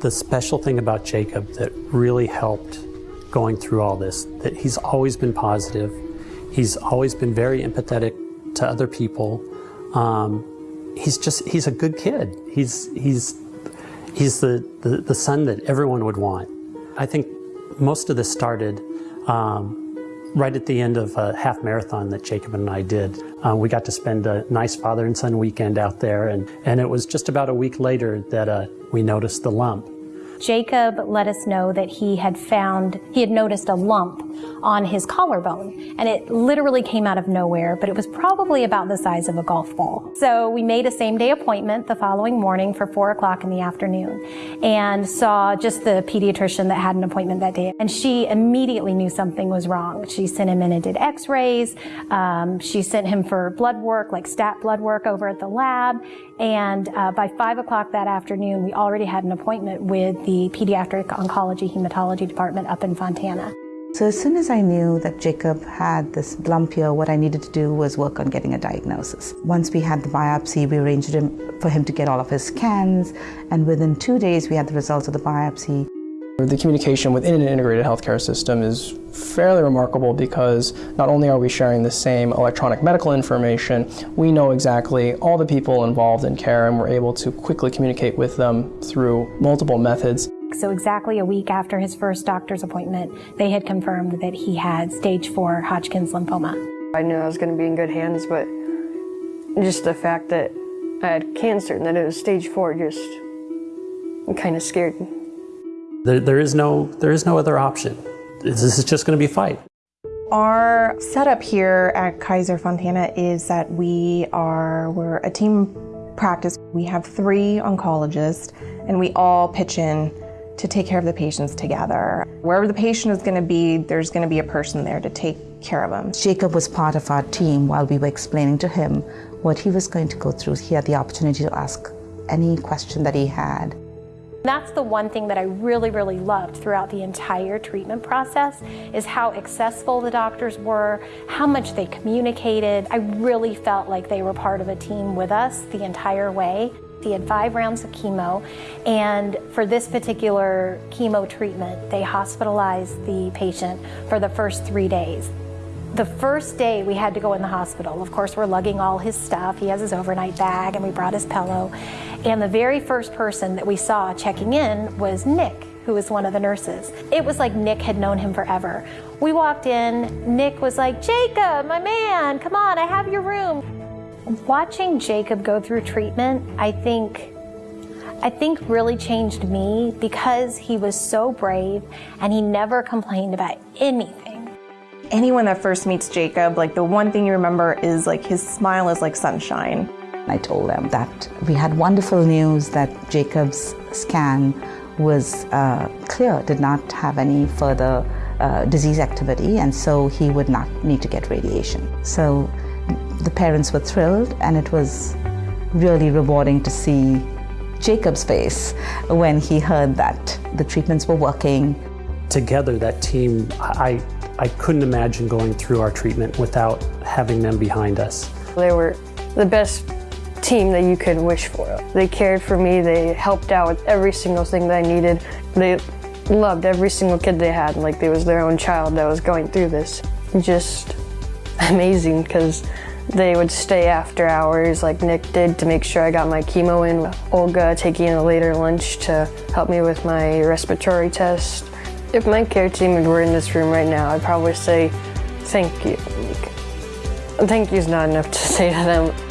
the special thing about Jacob that really helped going through all this, that he's always been positive. He's always been very empathetic to other people. Um, he's just, he's a good kid. He's, he's, he's the, the, the son that everyone would want. I think most of this started um, right at the end of a half marathon that Jacob and I did. Uh, we got to spend a nice father and son weekend out there, and, and it was just about a week later that uh, we noticed the lump. Jacob let us know that he had found, he had noticed a lump on his collarbone. And it literally came out of nowhere, but it was probably about the size of a golf ball. So we made a same day appointment the following morning for four o'clock in the afternoon and saw just the pediatrician that had an appointment that day. And she immediately knew something was wrong. She sent him in and did x-rays. Um, she sent him for blood work, like stat blood work over at the lab. And uh, by five o'clock that afternoon, we already had an appointment with the pediatric oncology hematology department up in Fontana. So as soon as I knew that Jacob had this lump here, what I needed to do was work on getting a diagnosis. Once we had the biopsy, we arranged him, for him to get all of his scans, and within two days we had the results of the biopsy. The communication within an integrated healthcare system is fairly remarkable because not only are we sharing the same electronic medical information, we know exactly all the people involved in care and we're able to quickly communicate with them through multiple methods. So exactly a week after his first doctor's appointment, they had confirmed that he had stage 4 Hodgkin's lymphoma. I knew I was going to be in good hands, but just the fact that I had cancer and that it was stage 4 just kind of scared me. There, there, is no, there is no other option. This is just going to be a fight. Our setup here at Kaiser Fontana is that we are we're a team practice. We have three oncologists and we all pitch in to take care of the patients together. Wherever the patient is going to be, there's going to be a person there to take care of them. Jacob was part of our team while we were explaining to him what he was going to go through. He had the opportunity to ask any question that he had. That's the one thing that I really, really loved throughout the entire treatment process is how accessible the doctors were, how much they communicated. I really felt like they were part of a team with us the entire way. He had five rounds of chemo, and for this particular chemo treatment, they hospitalized the patient for the first three days. The first day we had to go in the hospital, of course, we're lugging all his stuff. He has his overnight bag, and we brought his pillow. And the very first person that we saw checking in was Nick, who was one of the nurses. It was like Nick had known him forever. We walked in, Nick was like, Jacob, my man, come on, I have your room. Watching Jacob go through treatment, I think I think really changed me because he was so brave and he never complained about anything. Anyone that first meets Jacob, like the one thing you remember is like his smile is like sunshine. I told them that we had wonderful news that Jacob's scan was uh, clear, did not have any further uh, disease activity, and so he would not need to get radiation. So the parents were thrilled, and it was really rewarding to see Jacob's face when he heard that the treatments were working. Together, that team, I, I couldn't imagine going through our treatment without having them behind us. They were the best team that you could wish for. They cared for me, they helped out with every single thing that I needed. They loved every single kid they had, like they was their own child that was going through this. Just amazing because they would stay after hours like Nick did to make sure I got my chemo in. Olga taking a later lunch to help me with my respiratory test. If my care team were in this room right now, I'd probably say thank you. Thank you is not enough to say to them.